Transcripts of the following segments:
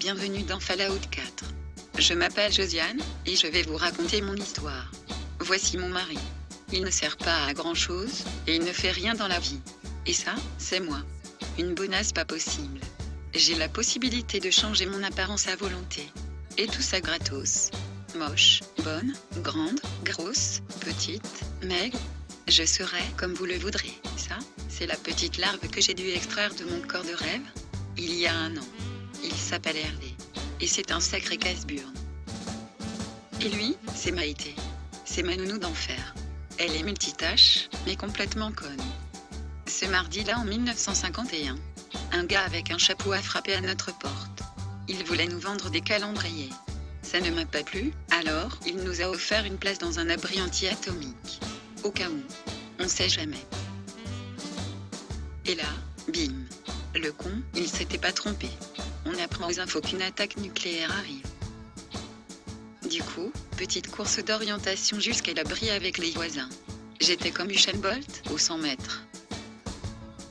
bienvenue dans Fallout 4. Je m'appelle Josiane, et je vais vous raconter mon histoire. Voici mon mari. Il ne sert pas à grand chose, et il ne fait rien dans la vie. Et ça, c'est moi. Une bonasse pas possible. J'ai la possibilité de changer mon apparence à volonté. Et tout ça gratos. Moche, bonne, grande, grosse, petite, maigre. Je serai comme vous le voudrez. Ça, c'est la petite larve que j'ai dû extraire de mon corps de rêve. Il y a un an. Il s'appelle Hervé. Et c'est un sacré casse-burne. Et lui, c'est Maïté. C'est ma nounou d'enfer. Elle est multitâche, mais complètement conne. Ce mardi-là en 1951, un gars avec un chapeau a frappé à notre porte. Il voulait nous vendre des calendriers. Ça ne m'a pas plu, alors il nous a offert une place dans un abri anti-atomique. Au cas où. On sait jamais. Et là, bim. Le con, il s'était pas trompé. On apprend aux infos qu'une attaque nucléaire arrive. Du coup, petite course d'orientation jusqu'à l'abri avec les voisins. J'étais comme Usain Bolt, aux 100 mètres.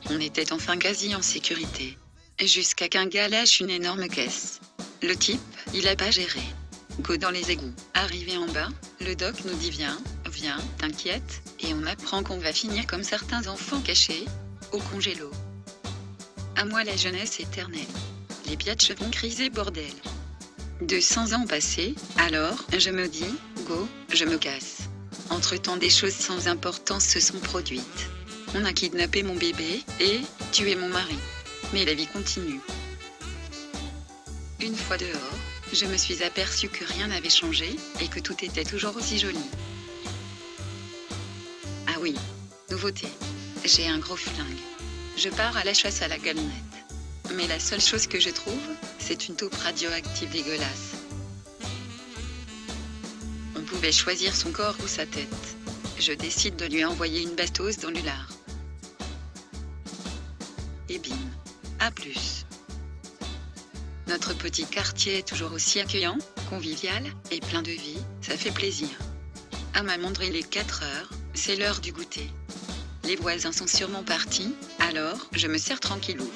On était enfin quasi en sécurité. Jusqu'à qu'un gars lâche une énorme caisse. Le type, il a pas géré. Go dans les égouts. Arrivé en bas, le doc nous dit viens, viens, t'inquiète, et on apprend qu'on va finir comme certains enfants cachés, au congélo. À moi la jeunesse éternelle. Les biatchs vont criser bordel. 200 ans passés, alors, je me dis, go, je me casse. Entre-temps des choses sans importance se sont produites. On a kidnappé mon bébé, et, tué mon mari. Mais la vie continue. Une fois dehors, je me suis aperçu que rien n'avait changé, et que tout était toujours aussi joli. Ah oui, nouveauté. J'ai un gros flingue. Je pars à la chasse à la galonnette. Mais la seule chose que je trouve, c'est une taupe radioactive dégueulasse. On pouvait choisir son corps ou sa tête. Je décide de lui envoyer une bastos dans l'ulard. Et bim. À plus. Notre petit quartier est toujours aussi accueillant, convivial, et plein de vie, ça fait plaisir. À ma montre il est 4 heures, c'est l'heure du goûter. Les voisins sont sûrement partis, alors je me sers tranquillou.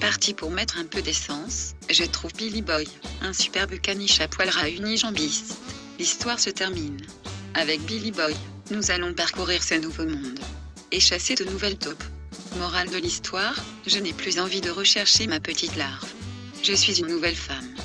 Parti pour mettre un peu d'essence, je trouve Billy Boy, un superbe caniche à poil ras unijambiste. L'histoire se termine. Avec Billy Boy, nous allons parcourir ce nouveau monde. Et chasser de nouvelles taupes. Morale de l'histoire, je n'ai plus envie de rechercher ma petite larve. Je suis une nouvelle femme.